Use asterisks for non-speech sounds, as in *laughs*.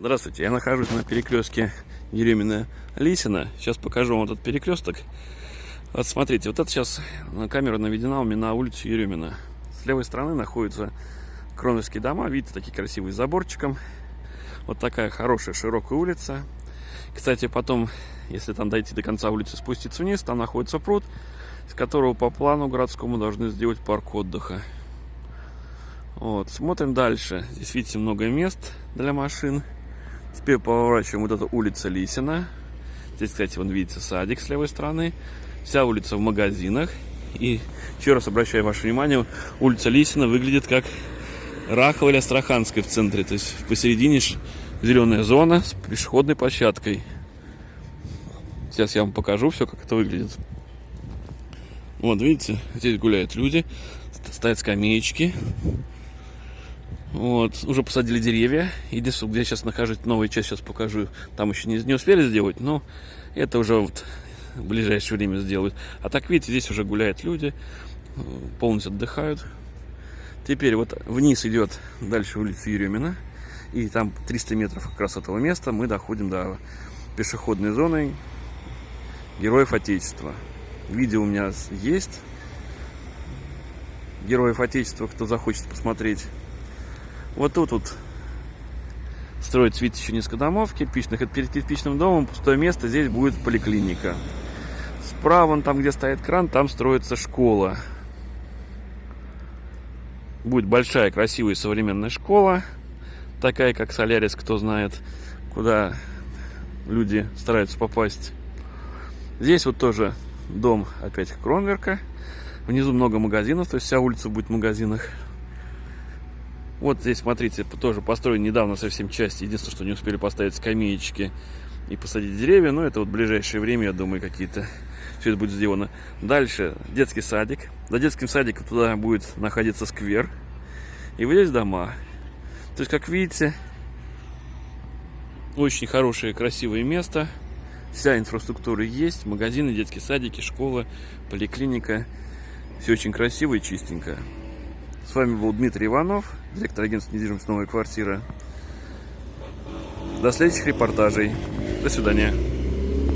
Здравствуйте, я нахожусь на перекрестке Еремина-Лисина. Сейчас покажу вам этот перекресток. Вот смотрите, вот это сейчас камера наведена у меня на улицу Еремина. С левой стороны находятся кроновские дома. Видите, такие красивые с заборчиком. Вот такая хорошая широкая улица. Кстати, потом, если там дойти до конца улицы, спуститься вниз, там находится пруд, с которого по плану городскому должны сделать парк отдыха. Вот, смотрим дальше. Здесь, видите, много мест для машин. Теперь поворачиваем вот эта улица Лисина. Здесь, кстати, вон видите садик с левой стороны. Вся улица в магазинах. И еще раз обращаю ваше внимание, улица Лисина выглядит как Рахова или Астраханская в центре. То есть посередине зеленая зона с пешеходной площадкой. Сейчас я вам покажу все, как это выглядит. Вот, видите, здесь гуляют люди, стоят скамеечки. Вот, уже посадили деревья. Единственное, где я сейчас нахожусь, новую часть сейчас покажу. Там еще не, не успели сделать, но это уже вот в ближайшее время сделают. А так, видите, здесь уже гуляют люди, полностью отдыхают. Теперь вот вниз идет дальше улица Еремина. И там 300 метров как раз этого места мы доходим до пешеходной зоны Героев Отечества. Видео у меня есть. Героев Отечества, кто захочет посмотреть. Вот тут вот еще несколько домов кирпичных. Это перед кирпичным домом пустое место, здесь будет поликлиника. Справа, там, где стоит кран, там строится школа. Будет большая, красивая, современная школа. Такая, как Солярис, кто знает, куда люди стараются попасть. Здесь вот тоже дом опять Кронверка. Внизу много магазинов, то есть вся улица будет в магазинах. Вот здесь, смотрите, тоже построен недавно совсем часть. Единственное, что не успели поставить скамеечки и посадить деревья. Но это вот в ближайшее время, я думаю, какие-то *laughs* все это будет сделано. Дальше детский садик. За детским садиком туда будет находиться сквер. И вот здесь дома. То есть, как видите, очень хорошее, красивое место. Вся инфраструктура есть. Магазины, детские садики, школа, поликлиника. Все очень красиво и чистенько. С вами был Дмитрий Иванов, директор агентства недвижимости «Новая квартира». До следующих репортажей. До свидания.